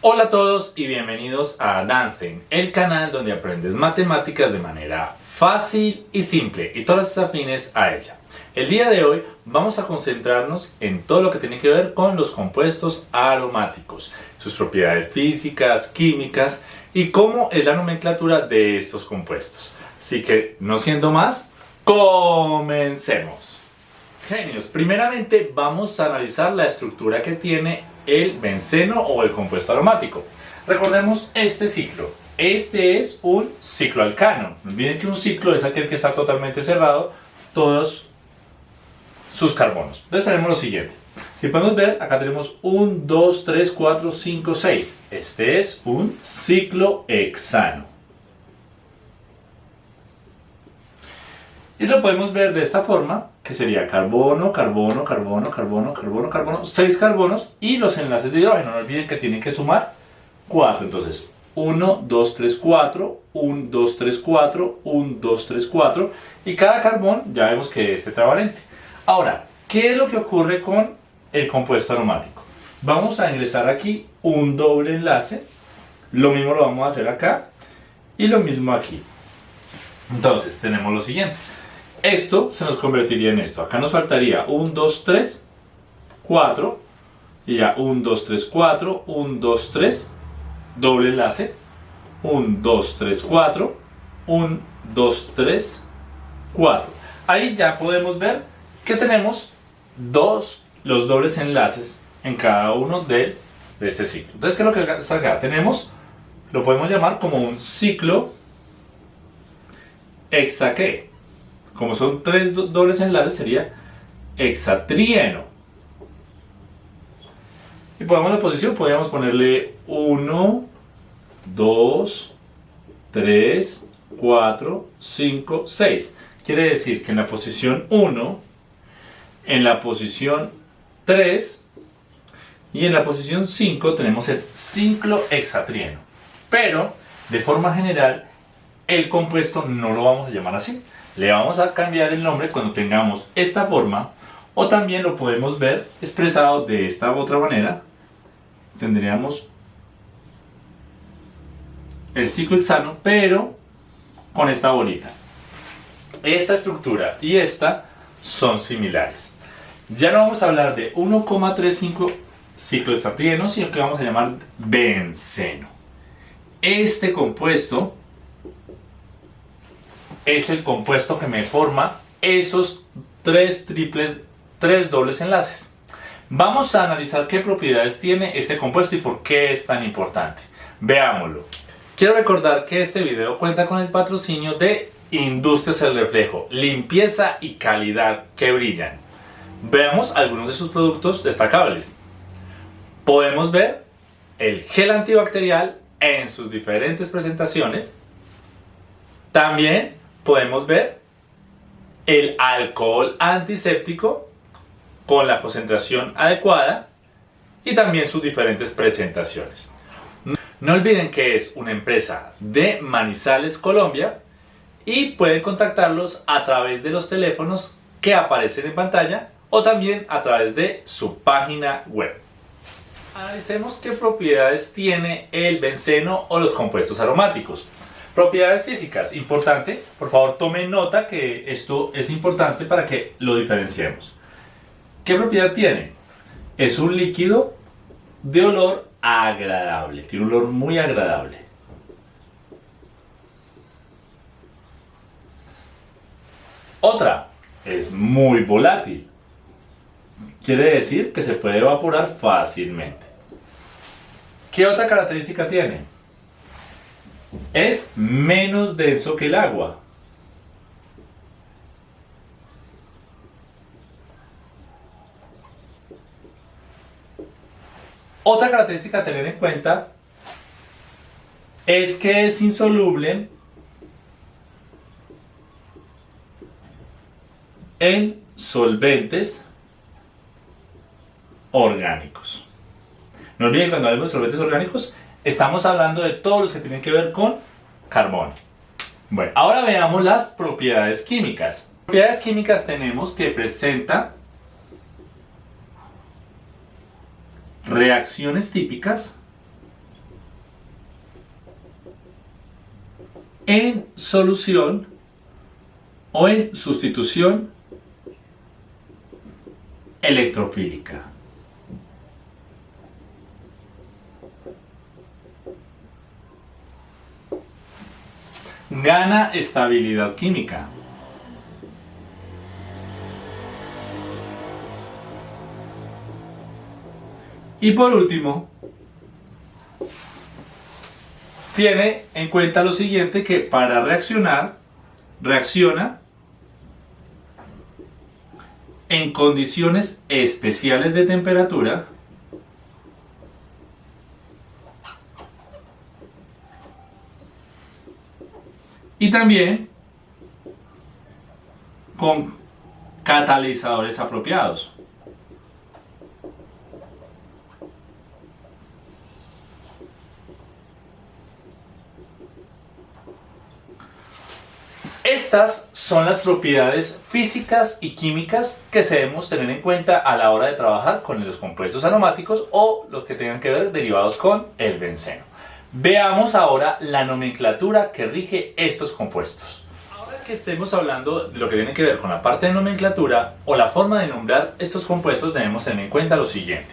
Hola a todos y bienvenidos a Danstein, el canal donde aprendes matemáticas de manera fácil y simple y todas las afines a ella. El día de hoy vamos a concentrarnos en todo lo que tiene que ver con los compuestos aromáticos, sus propiedades físicas, químicas y cómo es la nomenclatura de estos compuestos. Así que, no siendo más, comencemos. Genios, primeramente vamos a analizar la estructura que tiene el benceno o el compuesto aromático. Recordemos este ciclo. Este es un ciclo alcano. No olviden que un ciclo es aquel que está totalmente cerrado, todos sus carbonos. Entonces tenemos lo siguiente. Si podemos ver, acá tenemos 1, 2, 3, 4, 5, 6. Este es un ciclo hexano. Y lo podemos ver de esta forma, que sería carbono, carbono, carbono, carbono, carbono, carbono, 6 carbonos y los enlaces de hidrógeno. No olviden que tienen que sumar 4. Entonces, 1, 2, 3, 4, 1, 2, 3, 4, 1, 2, 3, 4. Y cada carbón ya vemos que es tetravalente. Ahora, ¿qué es lo que ocurre con el compuesto aromático? Vamos a ingresar aquí un doble enlace. Lo mismo lo vamos a hacer acá. Y lo mismo aquí. Entonces, tenemos lo siguiente. Esto se nos convertiría en esto. Acá nos faltaría 1, 2, 3, 4. Y ya 1, 2, 3, 4, 1, 2, 3. Doble enlace. 1, 2, 3, 4. 1, 2, 3, 4. Ahí ya podemos ver que tenemos dos, los dobles enlaces en cada uno de, de este ciclo. Entonces, ¿qué es lo que está acá? Tenemos, lo podemos llamar como un ciclo hexaque. Como son tres dobles enlaces, sería hexatrieno. Y podemos la posición, podríamos ponerle 1, 2, 3, 4, 5, 6. Quiere decir que en la posición 1, en la posición 3 y en la posición 5 tenemos el ciclo hexatrieno. Pero, de forma general, el compuesto no lo vamos a llamar así. Le vamos a cambiar el nombre cuando tengamos esta forma o también lo podemos ver expresado de esta otra manera. Tendríamos el ciclo hexano, pero con esta bolita. Esta estructura y esta son similares. Ya no vamos a hablar de 1,35 ciclohexatrieno, sino que vamos a llamar benceno. Este compuesto es el compuesto que me forma esos tres triples, tres dobles enlaces. Vamos a analizar qué propiedades tiene este compuesto y por qué es tan importante. Veámoslo. Quiero recordar que este video cuenta con el patrocinio de Industrias El Reflejo, limpieza y calidad que brillan. Veamos algunos de sus productos destacables. Podemos ver el gel antibacterial en sus diferentes presentaciones. También podemos ver el alcohol antiséptico con la concentración adecuada y también sus diferentes presentaciones. No olviden que es una empresa de Manizales, Colombia y pueden contactarlos a través de los teléfonos que aparecen en pantalla o también a través de su página web. Analicemos qué propiedades tiene el benceno o los compuestos aromáticos. Propiedades físicas, importante, por favor tomen nota que esto es importante para que lo diferenciemos. ¿Qué propiedad tiene? Es un líquido de olor agradable, tiene un olor muy agradable. Otra, es muy volátil. Quiere decir que se puede evaporar fácilmente. ¿Qué otra característica tiene? Es menos denso que el agua. Otra característica a tener en cuenta es que es insoluble en solventes orgánicos. No olviden cuando hablamos de solventes orgánicos Estamos hablando de todos los que tienen que ver con carbono. Bueno, ahora veamos las propiedades químicas. Propiedades químicas tenemos que presenta reacciones típicas en solución o en sustitución electrofílica. Gana estabilidad química. Y por último, tiene en cuenta lo siguiente que para reaccionar, reacciona en condiciones especiales de temperatura y también con catalizadores apropiados. Estas son las propiedades físicas y químicas que debemos tener en cuenta a la hora de trabajar con los compuestos aromáticos o los que tengan que ver derivados con el benceno. Veamos ahora la nomenclatura que rige estos compuestos. Ahora que estemos hablando de lo que tiene que ver con la parte de nomenclatura o la forma de nombrar estos compuestos debemos tener en cuenta lo siguiente.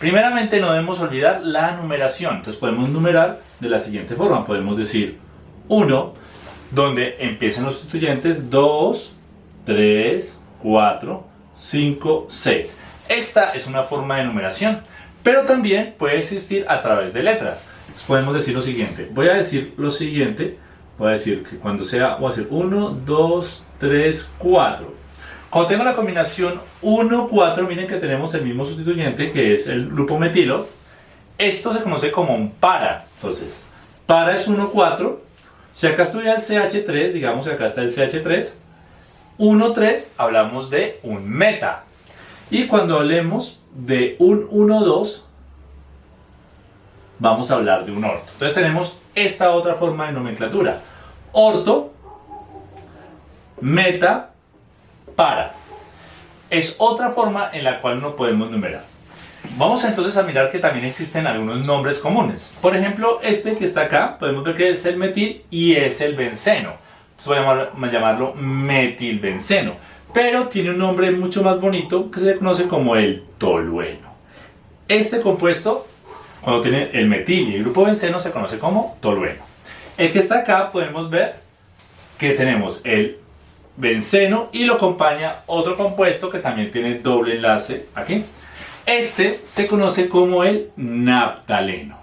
Primeramente no debemos olvidar la numeración, entonces podemos numerar de la siguiente forma, podemos decir 1, donde empiezan los sustituyentes 2, 3, 4, 5, 6. Esta es una forma de numeración, pero también puede existir a través de letras. podemos decir lo siguiente, voy a decir lo siguiente, voy a decir que cuando sea, voy a decir 1, 2, 3, 4. Cuando tengo la combinación 1, 4, miren que tenemos el mismo sustituyente que es el grupo metilo. Esto se conoce como un para. Entonces, para es 1, 4 si acá estuviera el CH3, digamos que acá está el CH3, 1, 3, hablamos de un meta. Y cuando hablemos de un 1, 2, vamos a hablar de un orto. Entonces tenemos esta otra forma de nomenclatura. Orto, meta, para. Es otra forma en la cual no podemos numerar. Vamos entonces a mirar que también existen algunos nombres comunes. Por ejemplo, este que está acá, podemos ver que es el metil y es el benceno. voy a llamarlo metilbenceno. Pero tiene un nombre mucho más bonito que se le conoce como el tolueno. Este compuesto, cuando tiene el metil y el grupo benceno, se conoce como tolueno. El que está acá podemos ver que tenemos el benceno y lo acompaña otro compuesto que también tiene doble enlace aquí. Este se conoce como el naptaleno.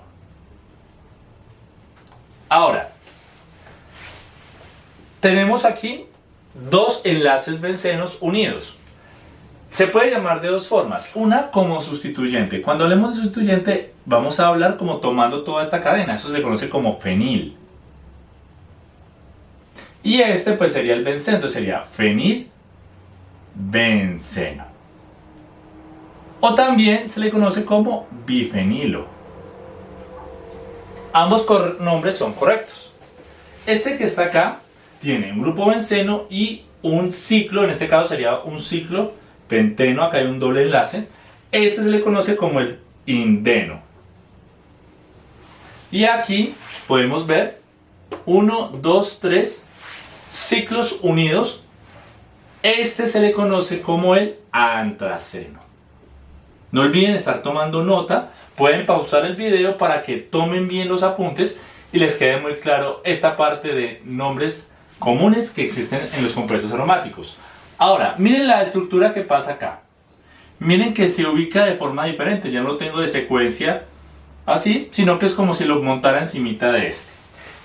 Ahora, tenemos aquí dos enlaces bencenos unidos. Se puede llamar de dos formas. Una como sustituyente. Cuando hablemos de sustituyente, vamos a hablar como tomando toda esta cadena. Eso se conoce como fenil. Y este pues sería el benceno. sería fenil benceno o también se le conoce como bifenilo. Ambos nombres son correctos. Este que está acá tiene un grupo benceno y un ciclo, en este caso sería un ciclo penteno, acá hay un doble enlace. Este se le conoce como el indeno. Y aquí podemos ver 1, 2, 3 ciclos unidos. Este se le conoce como el antraceno. No olviden estar tomando nota, pueden pausar el video para que tomen bien los apuntes y les quede muy claro esta parte de nombres comunes que existen en los compuestos aromáticos. Ahora, miren la estructura que pasa acá. Miren que se ubica de forma diferente, ya no lo tengo de secuencia así, sino que es como si lo montara encimita de este.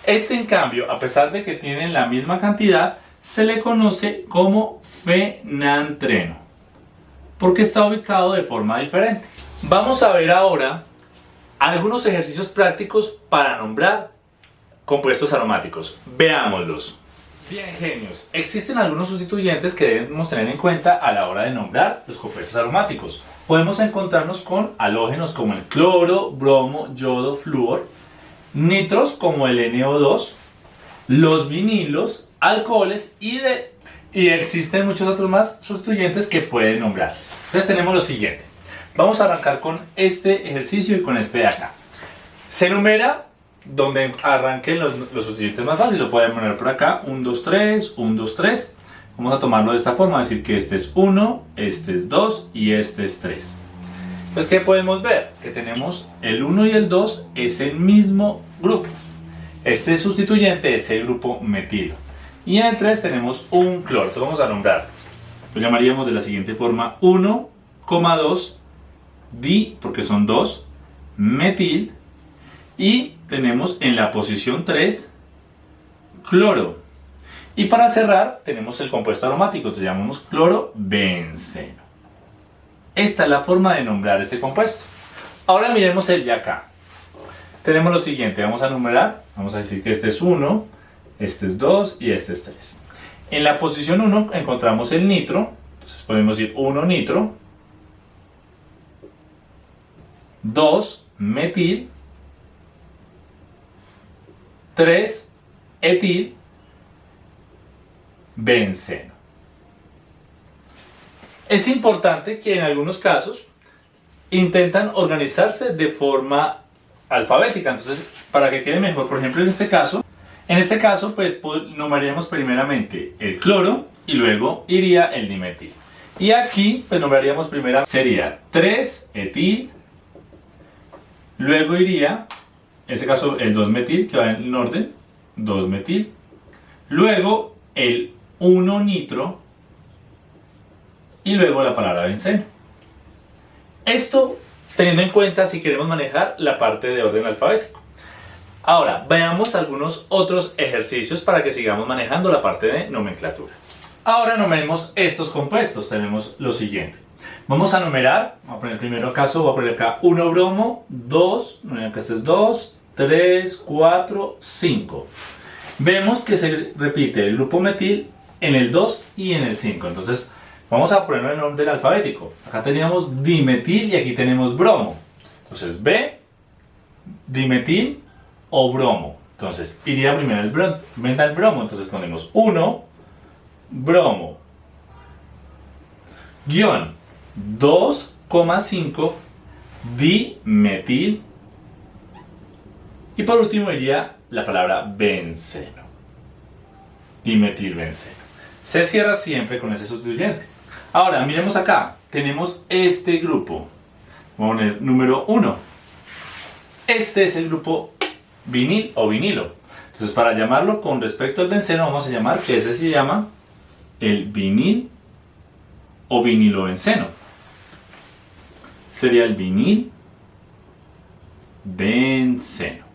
Este en cambio, a pesar de que tienen la misma cantidad, se le conoce como fenantreno porque está ubicado de forma diferente. Vamos a ver ahora algunos ejercicios prácticos para nombrar compuestos aromáticos. Veámoslos. Bien, genios. Existen algunos sustituyentes que debemos tener en cuenta a la hora de nombrar los compuestos aromáticos. Podemos encontrarnos con halógenos como el cloro, bromo, yodo, flúor, nitros como el NO2, los vinilos, alcoholes y de y existen muchos otros más sustituyentes que pueden nombrarse. Entonces tenemos lo siguiente. Vamos a arrancar con este ejercicio y con este de acá. Se numera donde arranquen los, los sustituyentes más fáciles. Lo pueden poner por acá, 1, 2, 3, 1, 2, 3. Vamos a tomarlo de esta forma, decir que este es 1, este es 2 y este es 3. Pues, ¿qué podemos ver? Que tenemos el 1 y el 2 es el mismo grupo. Este sustituyente es el grupo metilo. Y en el 3 tenemos un cloro. Entonces vamos a nombrar. Lo llamaríamos de la siguiente forma 1,2 di, porque son 2, metil. Y tenemos en la posición 3 cloro. Y para cerrar tenemos el compuesto aromático, entonces llamamos clorobenceno. Esta es la forma de nombrar este compuesto. Ahora miremos el de acá. Tenemos lo siguiente, vamos a numerar, vamos a decir que este es 1, este es 2 y este es 3. En la posición 1 encontramos el nitro, entonces podemos decir 1 nitro, 2 metil, 3 etil, benceno. Es importante que en algunos casos intentan organizarse de forma alfabética, entonces para que quede mejor, por ejemplo en este caso, en este caso pues nombraríamos primeramente el cloro y luego iría el dimetil. Y aquí pues nombraríamos primero sería 3 etil, luego iría, en este caso el 2 metil que va en orden, 2 metil, luego el 1 nitro y luego la palabra benceno. Esto teniendo en cuenta si queremos manejar la parte de orden alfabético. Ahora, veamos algunos otros ejercicios para que sigamos manejando la parte de nomenclatura. Ahora numeremos estos compuestos. Tenemos lo siguiente. Vamos a numerar, vamos a poner el primer caso, voy a poner acá 1 bromo, 2, acá este es 2, 3, 4, 5. Vemos que se repite el grupo metil en el 2 y en el 5. Entonces, vamos a ponerlo en orden alfabético. Acá teníamos dimetil y aquí tenemos bromo. Entonces, B, dimetil o bromo. Entonces, iría primero el, bromo, el bromo. Entonces, ponemos 1, bromo, guion 2,5 dimetil. Y por último iría la palabra benceno. Dimetilbenceno se cierra siempre con ese sustituyente. Ahora, miremos acá, tenemos este grupo. Vamos a poner número 1. Este es el grupo vinil o vinilo. Entonces, para llamarlo con respecto al benceno, vamos a llamar que este se llama el vinil o vinilo benceno. Sería el vinil benceno.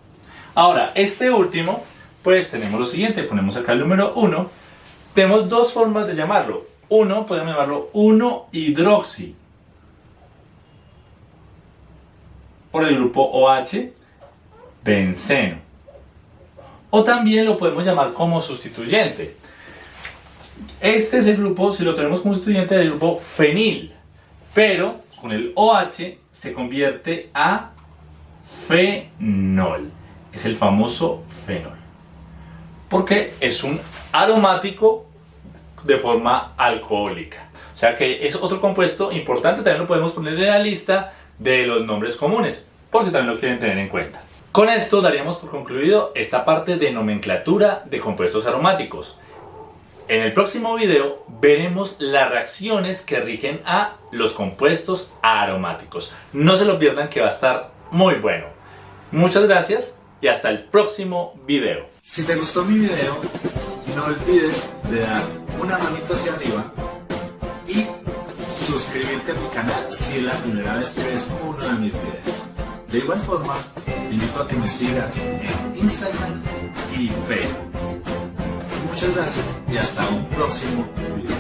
Ahora, este último, pues tenemos lo siguiente. Ponemos acá el número 1 tenemos dos formas de llamarlo. Uno, podemos llamarlo 1-hidroxi. Por el grupo OH, benceno. O también lo podemos llamar como sustituyente. Este es el grupo, si lo tenemos como sustituyente, del grupo fenil. Pero con el OH se convierte a fenol. Es el famoso fenol. Porque es un aromático de forma alcohólica. O sea que es otro compuesto importante, también lo podemos poner en la lista de los nombres comunes, por si también lo quieren tener en cuenta. Con esto daríamos por concluido esta parte de nomenclatura de compuestos aromáticos. En el próximo video veremos las reacciones que rigen a los compuestos aromáticos. No se lo pierdan que va a estar muy bueno. Muchas gracias y hasta el próximo video. Si te gustó mi video, no olvides de dar una manita hacia arriba y suscribirte a mi canal si es la primera vez que ves uno de mis videos. De igual forma, invito a que me sigas en Instagram y Facebook. Muchas gracias y hasta un próximo video.